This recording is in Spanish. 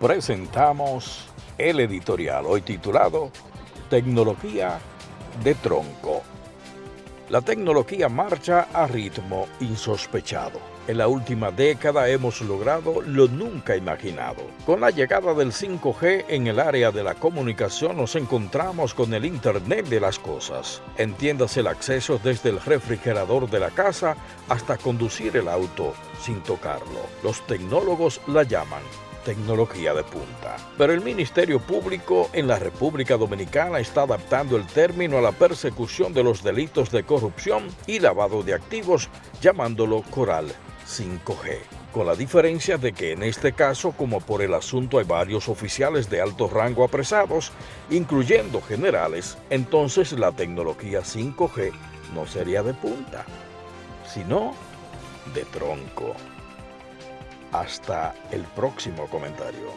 presentamos el editorial hoy titulado Tecnología de Tronco. La tecnología marcha a ritmo insospechado. En la última década hemos logrado lo nunca imaginado. Con la llegada del 5G en el área de la comunicación nos encontramos con el Internet de las Cosas. Entiéndase el acceso desde el refrigerador de la casa hasta conducir el auto sin tocarlo. Los tecnólogos la llaman tecnología de punta. Pero el Ministerio Público en la República Dominicana está adaptando el término a la persecución de los delitos de corrupción y lavado de activos, llamándolo Coral 5G. Con la diferencia de que en este caso, como por el asunto hay varios oficiales de alto rango apresados, incluyendo generales, entonces la tecnología 5G no sería de punta, sino de tronco. Hasta el próximo comentario.